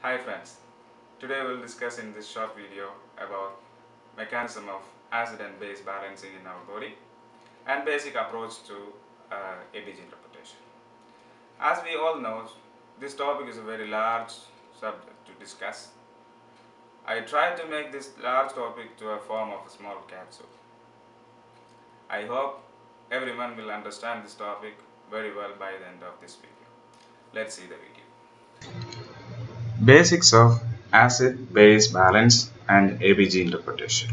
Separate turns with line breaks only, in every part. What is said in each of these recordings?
Hi friends, today we'll discuss in this short video about mechanism of acid and base balancing in our body and basic approach to uh, ABG interpretation. As we all know, this topic is a very large subject to discuss. I tried to make this large topic to a form of a small capsule. I hope everyone will understand this topic very well by the end of this video. Let's see the video. Basics of acid-base balance and ABG interpretation.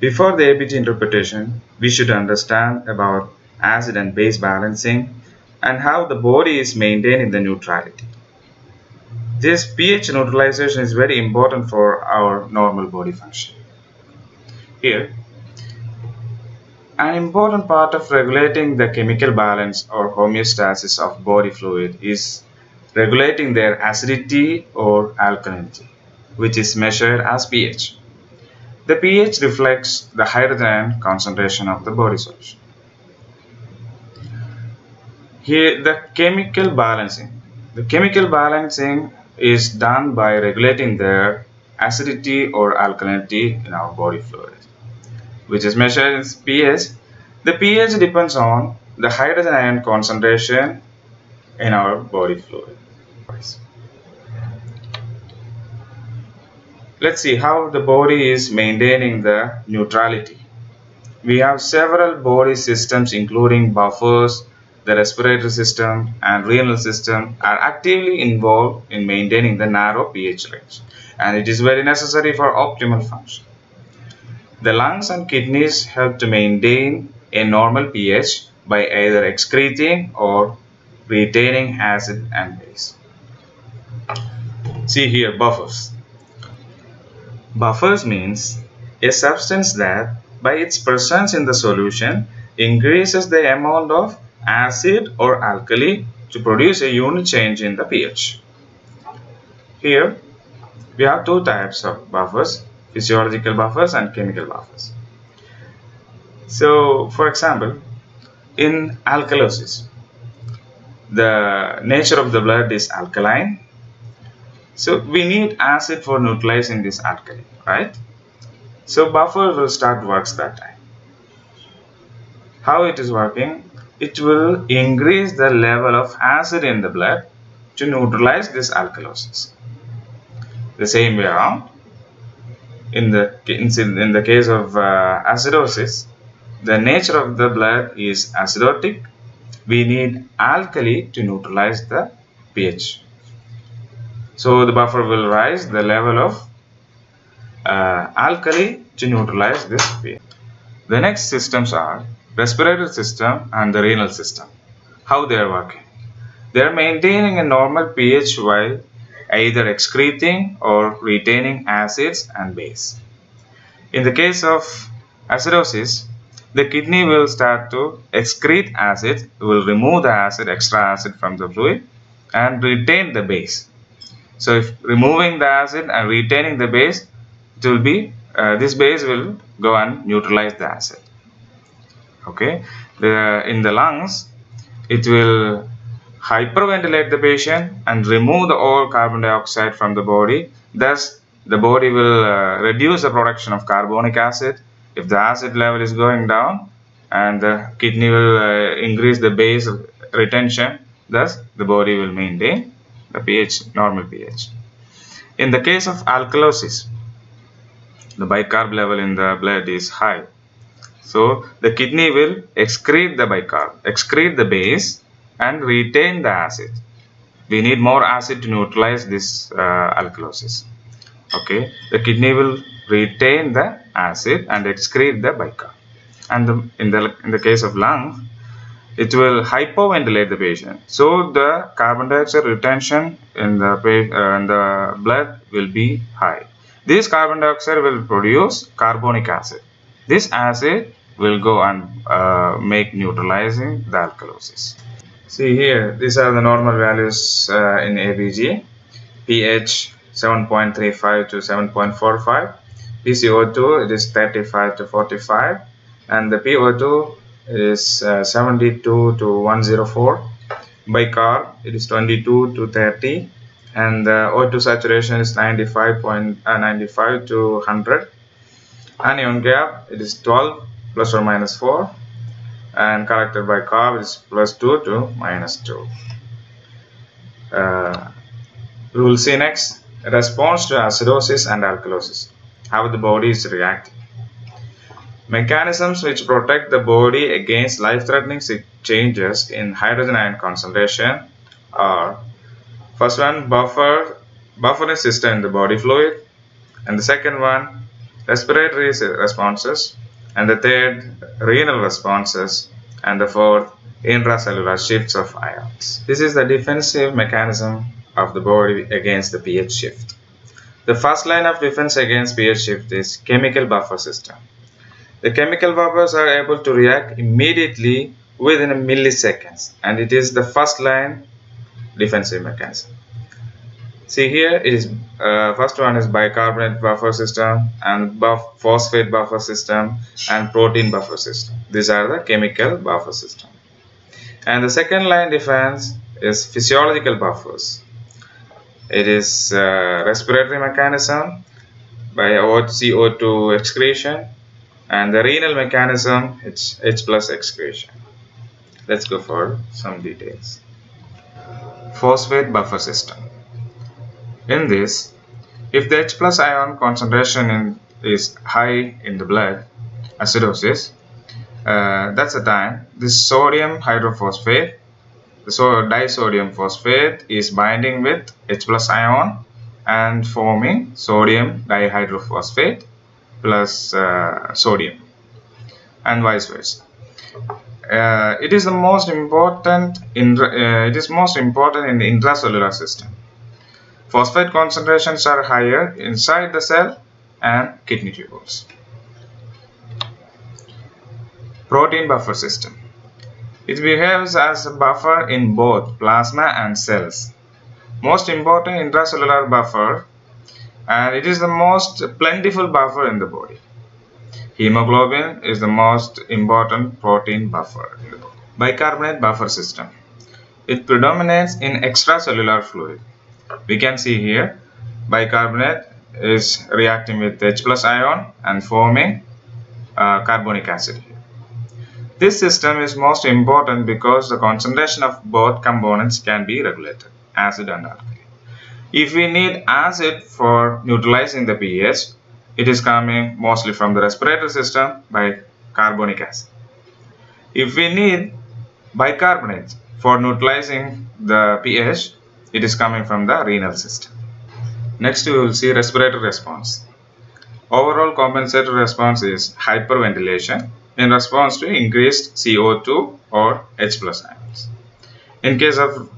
Before the ABG interpretation, we should understand about acid and base balancing and how the body is maintaining the neutrality. This pH neutralization is very important for our normal body function. Here, an important part of regulating the chemical balance or homeostasis of body fluid is regulating their acidity or alkalinity, which is measured as pH. The pH reflects the hydrogen concentration of the body solution. Here, the chemical balancing. The chemical balancing is done by regulating their acidity or alkalinity in our body fluid, which is measured as pH. The pH depends on the hydrogen ion concentration in our body fluid. Let's see how the body is maintaining the neutrality. We have several body systems including buffers, the respiratory system and renal system are actively involved in maintaining the narrow pH range and it is very necessary for optimal function. The lungs and kidneys help to maintain a normal pH by either excreting or retaining acid and base. See here buffers. Buffers means a substance that by its presence in the solution increases the amount of acid or alkali to produce a unit change in the pH. Here we have two types of buffers physiological buffers and chemical buffers. So for example in alkalosis the nature of the blood is alkaline. So we need acid for neutralizing this alkali right? So buffer will start works that time. How it is working? It will increase the level of acid in the blood to neutralize this alkalosis. The same way around. In the in the case of uh, acidosis the nature of the blood is acidotic we need alkali to neutralize the pH. So the buffer will rise the level of uh, alkali to neutralize this pH. The next systems are respiratory system and the renal system. How they are working? They are maintaining a normal pH while either excreting or retaining acids and base. In the case of acidosis, the kidney will start to excrete acid, will remove the acid, extra acid from the fluid and retain the base. So if removing the acid and retaining the base, it will be, uh, this base will go and neutralize the acid. Okay, the, in the lungs, it will hyperventilate the patient and remove the all carbon dioxide from the body. Thus, the body will uh, reduce the production of carbonic acid if the acid level is going down and the kidney will uh, increase the base retention thus the body will maintain the pH normal pH. In the case of alkalosis the bicarb level in the blood is high. So the kidney will excrete the bicarb excrete the base and retain the acid. We need more acid to neutralize this uh, alkalosis. Okay? The kidney will retain the acid and excrete the bicarb and the, in the in the case of lung it will hypoventilate the patient. So the carbon dioxide retention in the uh, in the blood will be high. This carbon dioxide will produce carbonic acid. This acid will go and uh, make neutralizing the alkalosis. See here these are the normal values uh, in ABG pH 7.35 to 7.45 PCO2 it is 35 to 45 and the PO2 is uh, 72 to 104 By bicarb it is 22 to 30 and the O2 saturation is 95, point, uh, 95 to 100 anion gap it is 12 plus or minus 4 and collected by carb is plus 2 to minus 2 uh, we will see next. Response to acidosis and alkalosis how the body is reacting mechanisms which protect the body against life-threatening changes in hydrogen ion concentration are first one buffer buffering system in the body fluid and the second one respiratory responses and the third renal responses and the fourth intracellular shifts of ions. This is the defensive mechanism of the body against the pH shift. The first line of defense against pH shift is chemical buffer system. The chemical buffers are able to react immediately within milliseconds and it is the first line defensive mechanism. See here it is uh, first one is bicarbonate buffer system and buff phosphate buffer system and protein buffer system. These are the chemical buffer system. And the second line defense is physiological buffers. It is uh, respiratory mechanism by CO2 excretion and the renal mechanism it's H plus excretion. Let's go for some details. Phosphate buffer system. In this, if the H plus ion concentration in, is high in the blood, acidosis, uh, that's the time this sodium hydrophosphate, so disodium phosphate is binding with H plus ion and forming sodium dihydrophosphate plus uh, sodium and vice versa. Uh, it is the most important in uh, it is most important in the intracellular system Phosphate concentrations are higher inside the cell and kidney tubules. Protein buffer system. It behaves as a buffer in both plasma and cells. Most important intracellular buffer and it is the most plentiful buffer in the body. Hemoglobin is the most important protein buffer. Bicarbonate buffer system. It predominates in extracellular fluid we can see here bicarbonate is reacting with H plus ion and forming uh, carbonic acid. This system is most important because the concentration of both components can be regulated, acid and alkali. If we need acid for neutralizing the pH, it is coming mostly from the respiratory system by carbonic acid. If we need bicarbonate for neutralizing the pH, it is coming from the renal system. Next we will see respiratory response. Overall compensatory response is hyperventilation in response to increased CO2 or H plus ions. In case of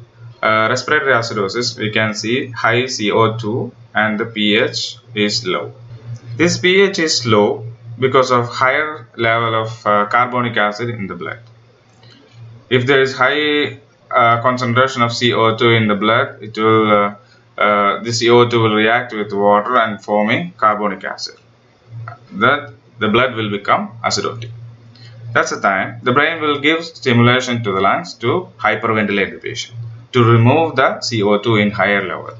uh, respiratory acidosis, we can see high CO2 and the pH is low. This pH is low because of higher level of uh, carbonic acid in the blood. If there is high uh, concentration of CO2 in the blood, it will uh, uh, the CO2 will react with water and forming carbonic acid. That the blood will become acidotic. That's the time the brain will give stimulation to the lungs to hyperventilate the patient to remove the CO2 in higher level.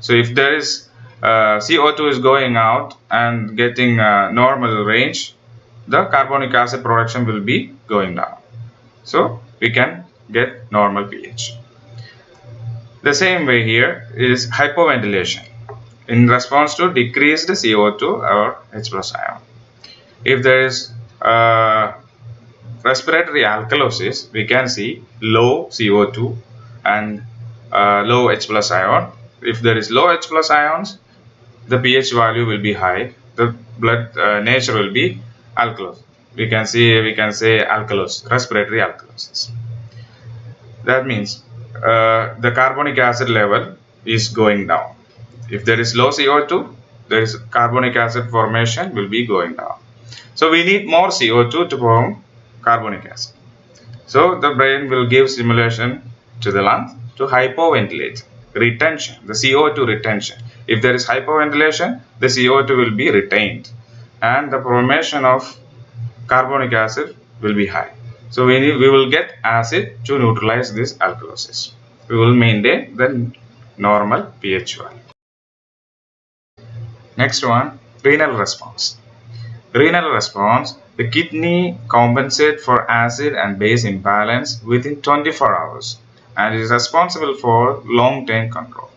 So if there is uh, CO2 is going out and getting a normal range, the carbonic acid production will be going down. So we can get normal pH. The same way here is hypoventilation in response to decreased CO2 or H plus ion. If there is uh, respiratory alkalosis, we can see low CO2 and uh, low H plus ion. If there is low H plus ions, the pH value will be high. The blood uh, nature will be alkalos. We can see we can say alkalos, respiratory alkalosis that means uh, the carbonic acid level is going down if there is low CO2 there is carbonic acid formation will be going down so we need more CO2 to form carbonic acid so the brain will give stimulation to the lungs to hypoventilate retention the CO2 retention if there is hypoventilation the CO2 will be retained and the formation of carbonic acid will be high so we, need, we will get acid to neutralize this alkalosis. We will maintain the normal pH value. Next one, renal response. Renal response, the kidney compensate for acid and base imbalance within 24 hours and is responsible for long-term control.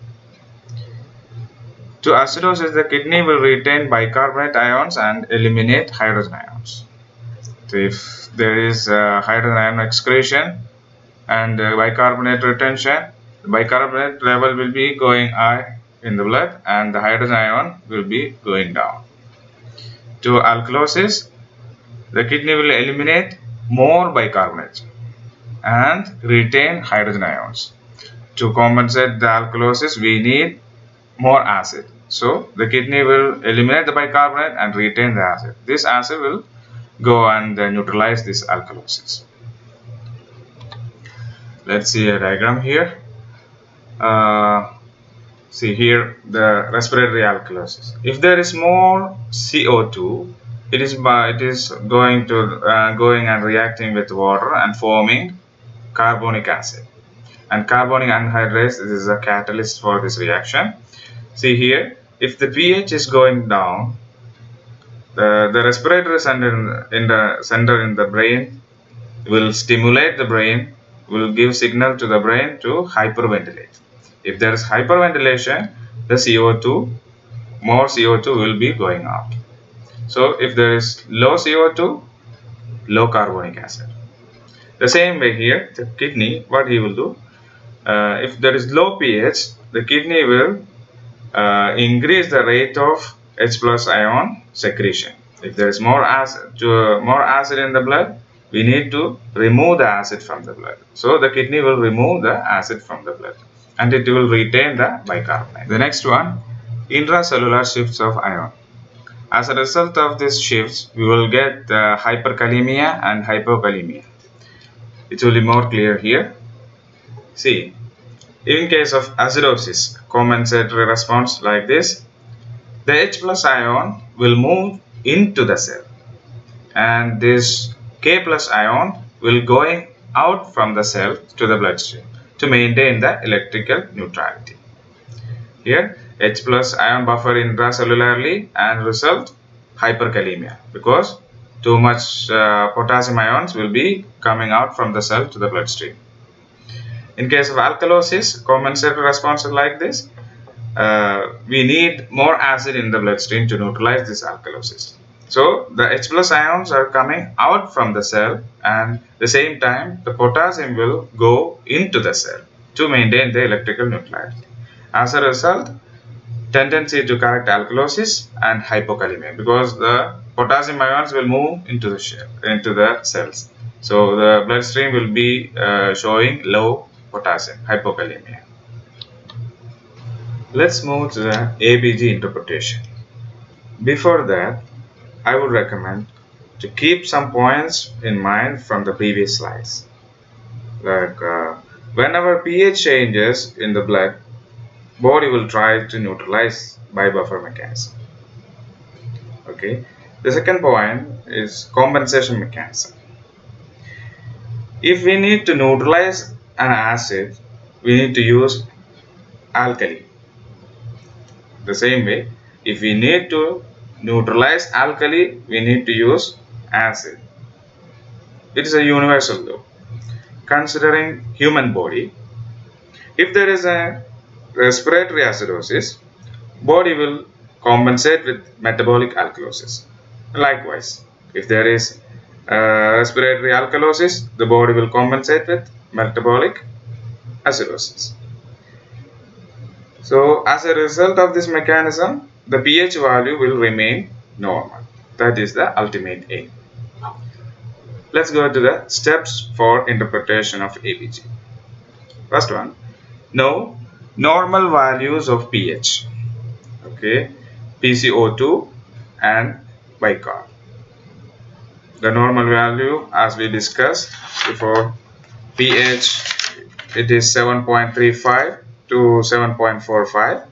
To acidosis, the kidney will retain bicarbonate ions and eliminate hydrogen ions. So if there is uh, hydrogen ion excretion and uh, bicarbonate retention, the bicarbonate level will be going high in the blood and the hydrogen ion will be going down. To alkalosis, the kidney will eliminate more bicarbonate and retain hydrogen ions. To compensate the alkalosis, we need more acid. So the kidney will eliminate the bicarbonate and retain the acid. This acid will go and neutralize this alkalosis. Let's see a diagram here. Uh, see here the respiratory alkalosis. If there is more CO2, it is by it is going to uh, going and reacting with water and forming carbonic acid. And carbonic anhydrase is a catalyst for this reaction. See here, if the pH is going down, the, the respiratory center in the center in the brain will stimulate the brain, will give signal to the brain to hyperventilate. If there is hyperventilation, the CO2, more CO2 will be going out. So if there is low CO2, low carbonic acid. The same way here, the kidney, what he will do, uh, if there is low pH, the kidney will uh, increase the rate of H plus ion secretion. If there is more acid, to, uh, more acid in the blood, we need to remove the acid from the blood. So the kidney will remove the acid from the blood and it will retain the bicarbonate. The next one, intracellular shifts of ion. As a result of these shifts, we will get uh, hyperkalemia and hypokalemia. It will be more clear here. See, in case of acidosis, compensatory response like this, the H plus ion will move into the cell and this K plus ion will going out from the cell to the bloodstream to maintain the electrical neutrality. Here H plus ion buffer intracellularly and result hyperkalemia because too much uh, potassium ions will be coming out from the cell to the bloodstream. In case of alkalosis, compensatory response is like this. Uh, we need more acid in the bloodstream to neutralize this alkalosis. So the H plus ions are coming out from the cell and the same time the potassium will go into the cell to maintain the electrical neutrality. As a result, tendency to correct alkalosis and hypokalemia because the potassium ions will move into the shell, into the cells. So the bloodstream will be uh, showing low potassium, hypokalemia. Let's move to the ABG interpretation. Before that, I would recommend to keep some points in mind from the previous slides. Like uh, whenever pH changes in the blood, body will try to neutralize by buffer mechanism. Okay. The second point is compensation mechanism. If we need to neutralize an acid, we need to use alkali. The same way, if we need to neutralize alkali, we need to use acid. It is a universal law. Considering human body, if there is a respiratory acidosis, body will compensate with metabolic alkalosis. Likewise, if there is uh, respiratory alkalosis, the body will compensate with metabolic acidosis. So, as a result of this mechanism, the pH value will remain normal. That is the ultimate aim. Let's go to the steps for interpretation of ABG. First one, know normal values of pH. Okay, PCO2 and bicarb. The normal value as we discussed before pH it is 7.35 to 7.45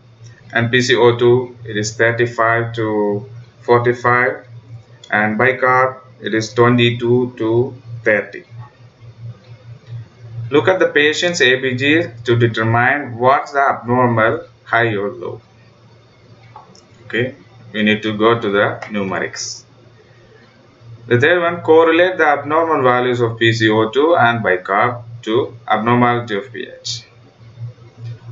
and PCO2 it is 35 to 45 and bicarb it is 22 to 30 look at the patient's ABG to determine what's the abnormal high or low. Okay, we need to go to the numerics. The third one, correlate the abnormal values of PCO2 and bicarb to abnormality of pH.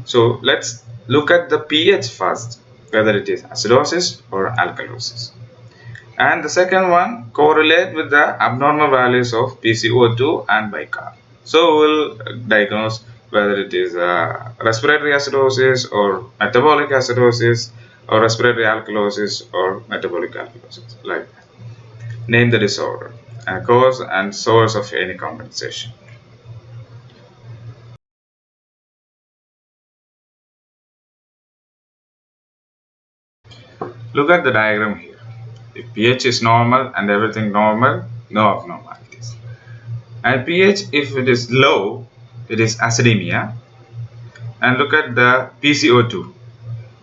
So let's look at the pH first, whether it is acidosis or alkalosis. And the second one, correlate with the abnormal values of PCO2 and bicarb. So we'll diagnose whether it is uh, respiratory acidosis or metabolic acidosis or respiratory alkalosis or metabolic alkalosis like that. Name the disorder and cause and source of any compensation. Look at the diagram here. If pH is normal and everything normal, no abnormalities. And pH, if it is low, it is acidemia. And look at the PCO2.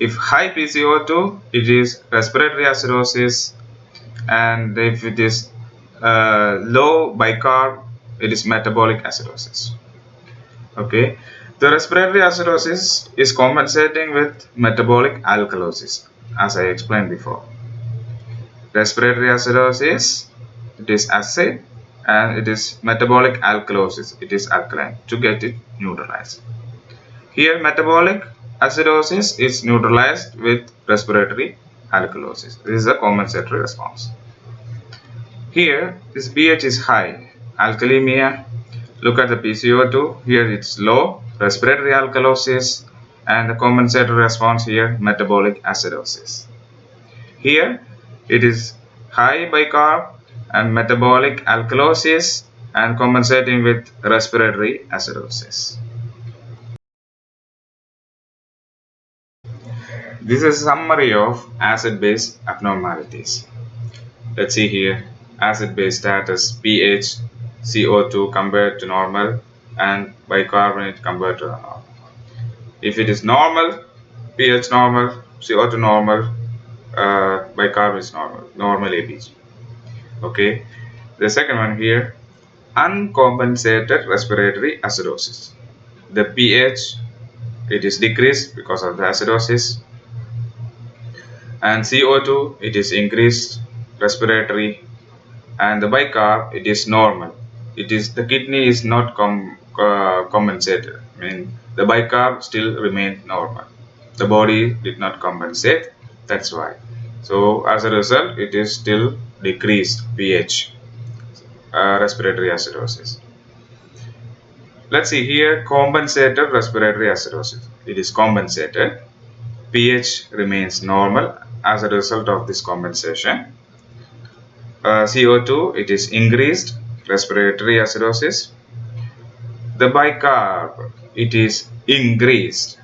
If high PCO2, it is respiratory acidosis. And if it is uh, low bicarb, it is metabolic acidosis. Okay. The respiratory acidosis is compensating with metabolic alkalosis as I explained before. Respiratory acidosis, it is acid and it is metabolic alkalosis, it is alkaline to get it neutralized. Here metabolic acidosis is neutralized with respiratory alkalosis. This is a compensatory response. Here this pH is high, alkalemia. Look at the PCO2, here it's low, respiratory alkalosis and the compensatory response here metabolic acidosis. Here it is high bicarb and metabolic alkalosis and compensating with respiratory acidosis. This is a summary of acid-base abnormalities. Let's see here acid-base status pH CO2 compared to normal and bicarbonate compared to normal. If it is normal, pH normal, CO2 normal, uh, bicarb is normal, normal ABG. Okay. The second one here, uncompensated respiratory acidosis. The pH it is decreased because of the acidosis. And CO2 it is increased respiratory. And the bicarb it is normal. It is the kidney is not com uh, compensated. I mean the bicarb still remained normal. The body did not compensate. That's why. So as a result it is still decreased pH uh, respiratory acidosis. Let's see here compensated respiratory acidosis. It is compensated. pH remains normal as a result of this compensation. Uh, CO2 it is increased respiratory acidosis. The bicarb it is increased.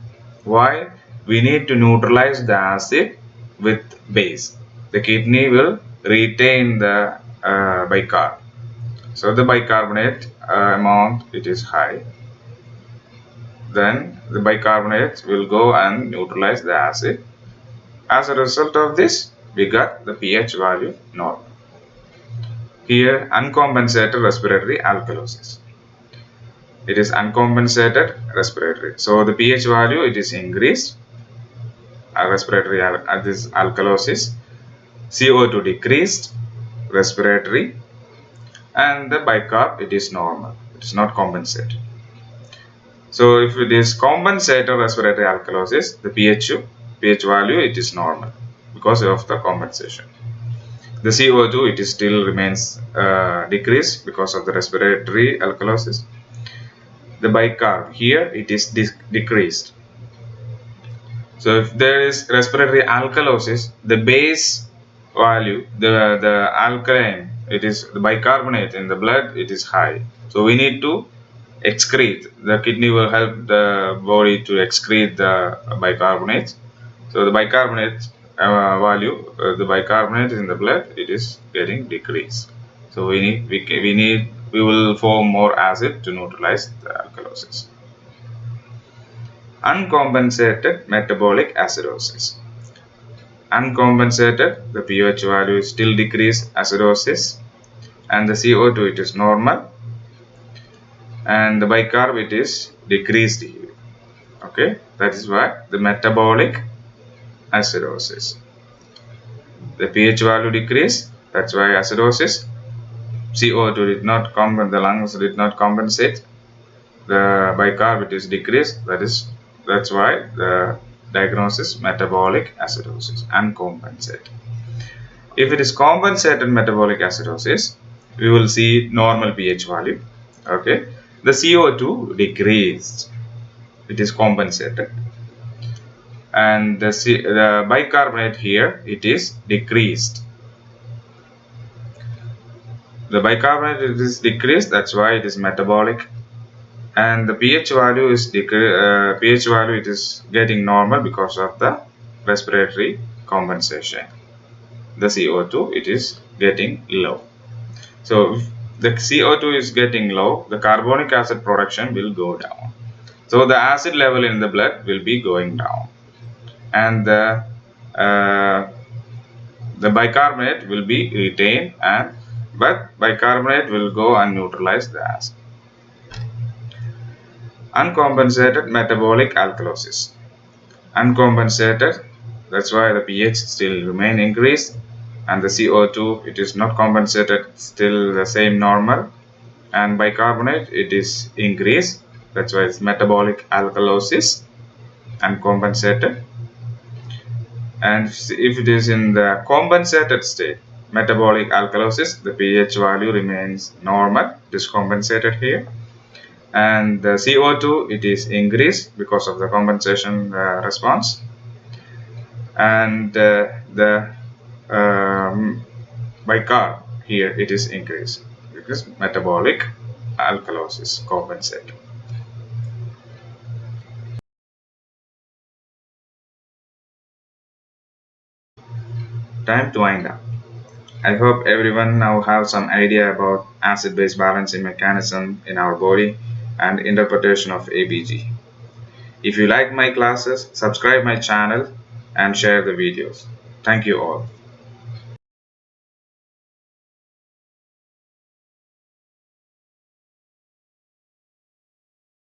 Why? We need to neutralize the acid with base the kidney will retain the uh, bicarb. So the bicarbonate uh, amount it is high. Then the bicarbonate will go and neutralize the acid. As a result of this we got the pH value normal. Here uncompensated respiratory alkalosis. It is uncompensated respiratory. So the pH value it is increased. Respiratory al uh, this alkalosis CO2 decreased respiratory and the bicarb it is normal. It is not compensated. So if it is compensated respiratory alkalosis the pH pH value it is normal because of the compensation. The CO2 it is still remains uh, decreased because of the respiratory alkalosis. The bicarb here it is decreased. So if there is respiratory alkalosis the base value the the alkaline it is the bicarbonate in the blood it is high so we need to excrete the kidney will help the body to excrete the bicarbonate so the bicarbonate uh, value uh, the bicarbonate in the blood it is getting decreased so we need we, we need we will form more acid to neutralize the alkalosis. Uncompensated metabolic acidosis. Uncompensated, the pH value is still decreased acidosis and the CO2 it is normal and the bicarb it is decreased here. Okay that is why the metabolic acidosis. The pH value decrease that's why acidosis. CO2 did not compensate the lungs did not compensate. The bicarb it is decreased that is that's why the diagnosis metabolic acidosis uncompensated if it is compensated metabolic acidosis we will see normal pH value okay? The CO2 decreased. It is compensated. And the, C, the bicarbonate here it is decreased. The bicarbonate is decreased that's why it is metabolic and the pH value is uh, pH value it is getting normal because of the respiratory compensation. The CO2 it is getting low. So if the CO2 is getting low the carbonic acid production will go down. So the acid level in the blood will be going down. And the uh, the bicarbonate will be retained and but bicarbonate will go and neutralize the acid. Uncompensated metabolic alkalosis. Uncompensated, that's why the pH still remain increased and the CO2 it is not compensated still the same normal. And bicarbonate it is increased that's why it's metabolic alkalosis uncompensated. And if it is in the compensated state metabolic alkalosis the pH value remains normal discompensated here and the CO2 it is increased because of the compensation uh, response. And uh, the um, bicarb here it is increased because metabolic alkalosis compensate time to wind up. I hope everyone now have some idea about acid-base balancing mechanism in our body and interpretation of ABG. If you like my classes, subscribe my channel and share the videos. Thank you all.